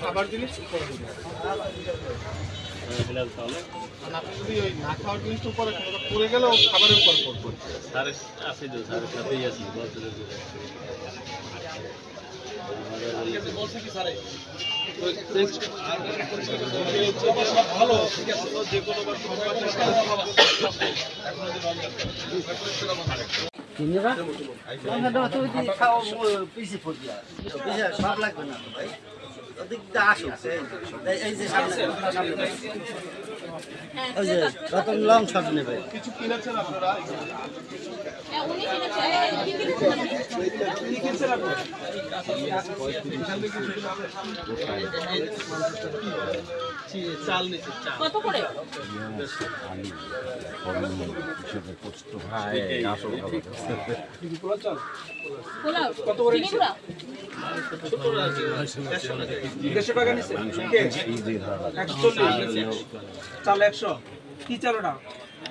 খাবার জিনিস পড়ে গেলেও খাবারের উপর আছে তো সাড়ে সাথেই আছি বছরের দূরে সব লাগবে না ভাই ওদিক দিয়ে যে সামনে সামনে ভাই। ওই যে রতন লং শট নেবে কিছু কিনেছেন আপনারা? কত করে? পোলাও? কত করে দেড়শো টাকা নিচ্ছে একশো চল্লিশ চাল একশো। কি চাল ওটা?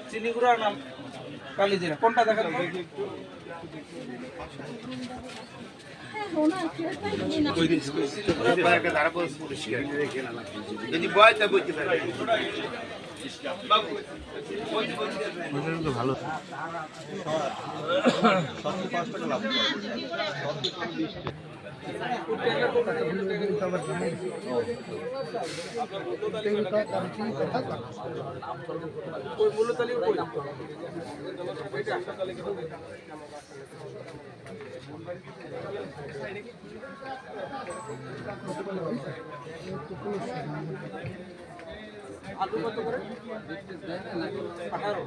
চিনি গুঁড়া না কালি জিরা কোনটা দেখান? যদি বয় তা বইতে পারে তালিকা কই? আলু কত করে আঠারো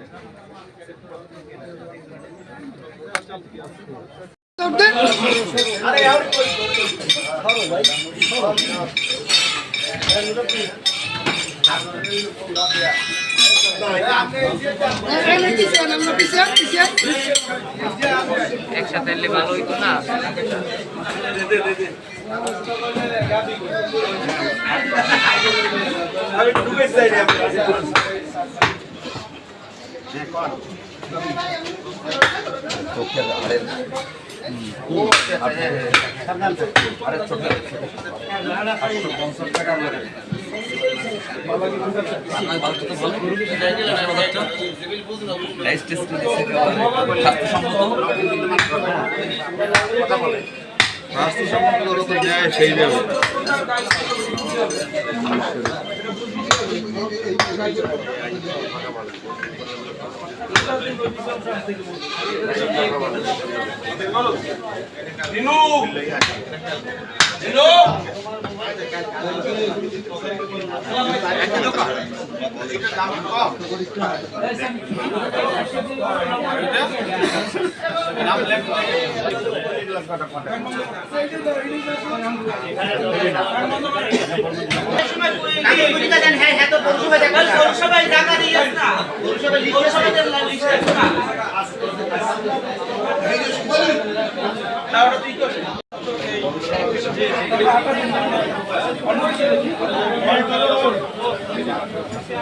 একসাথে এলে ভালো হইতো না? আছে তো আছে বাজারে আছে এই এই যে দোকান দোকানে এই কেজি বই না আছে না কেজি বই না কেজি বই না এই দেন ভাই আচ্ছা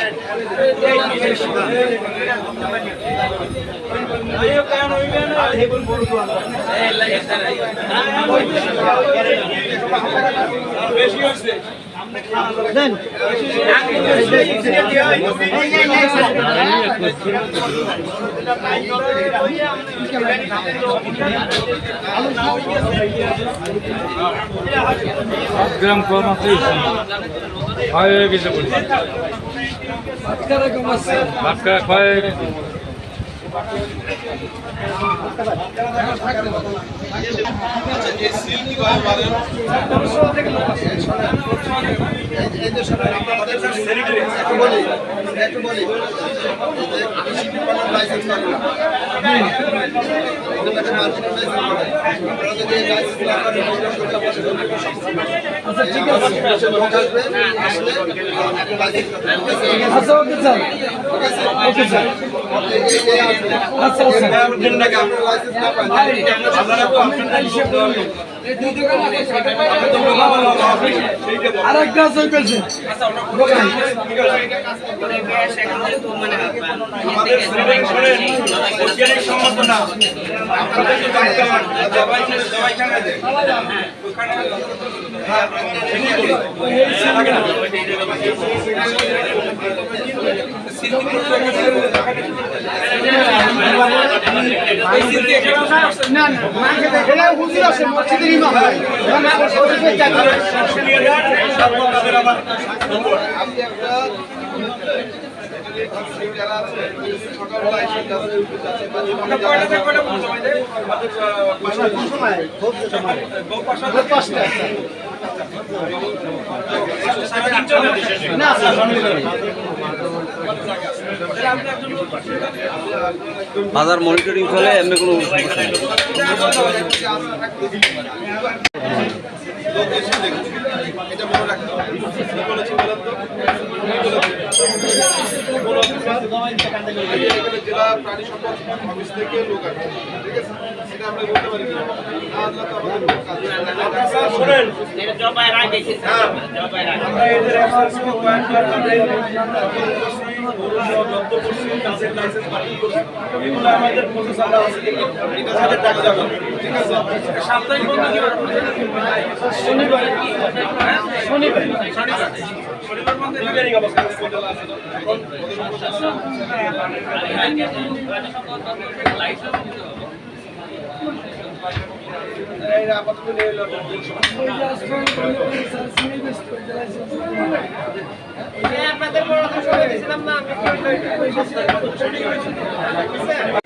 গ্রাম কম আছে হয়ে গেছে Matka Matka আচ্ছা ঠিক আছে আসলে ওকে স্যার ওকে স্যার। এই- এই- এই আসবে। আচ্ছা আচ্ছা আপনার লাইসেন্স না পান, আর এক গাছ হয়ে যারা আছে সকালবেলা এসে যাচ্ছে কষ্ট আছে। না, স্যার, বাজার মনিটরিং চলে এমনি কোনো এটা মনে রাখতে হবে জেলা প্রাণী সম্পদ অফিস থেকে লোক আসবে ঠিক আছে সেটা আমরা বলতে পারি না আল্লাহ তো আমাদের কোনো কাজ লাইসেন্স আমাদের প্রসেস আমরা আছে আমাদের টাকা শনিবার শনিবার শনিবার শনিবার অবস্থা এখন বড় কথা শুনে দিয়েছিলাম সারা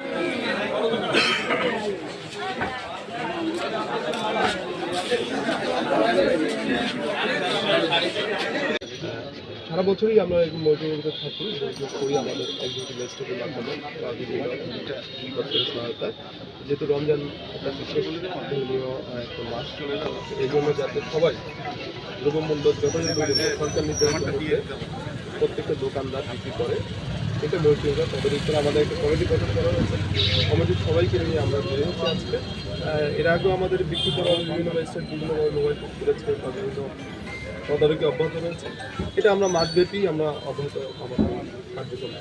বছরই আমরা এরকম মনিটরিংতে থাকি মনিটরিং করি আমাদের এক্সিকিউটিভ ম্যাজিস্ট্রেটের মাধ্যমে, বা বিভিন্ন দপ্তরের সহায়তায়। যেহেতু রমজান একটা বিশেষ ধর্মীয় একটা মাস, এই জন্য যাতে সবাই দ্রব্যমূল্য পর্যন্ত সরকার নির্ধারিত মধ্যে প্রত্যেকটা দোকানদার বিক্রি করে, এটা মনিটরিংটা তদারকি করে আমাদের একটা কমিটি গঠন করা হয়েছে। কমিটির সবাইকে নিয়ে আমরা বের হচ্ছি আজকে। এর আগেও আমাদের বিক্রি করা বিভিন্ন ম্যাজিস্ট্রেট বিভিন্নভাবে মোবাইল ফোন করেছে বা বিভিন্ন তদারকি অব্যাহত রয়েছে। এটা আমরা মাসব্যাপী আমরা অব্যাহত আমাদের কার্যক্রম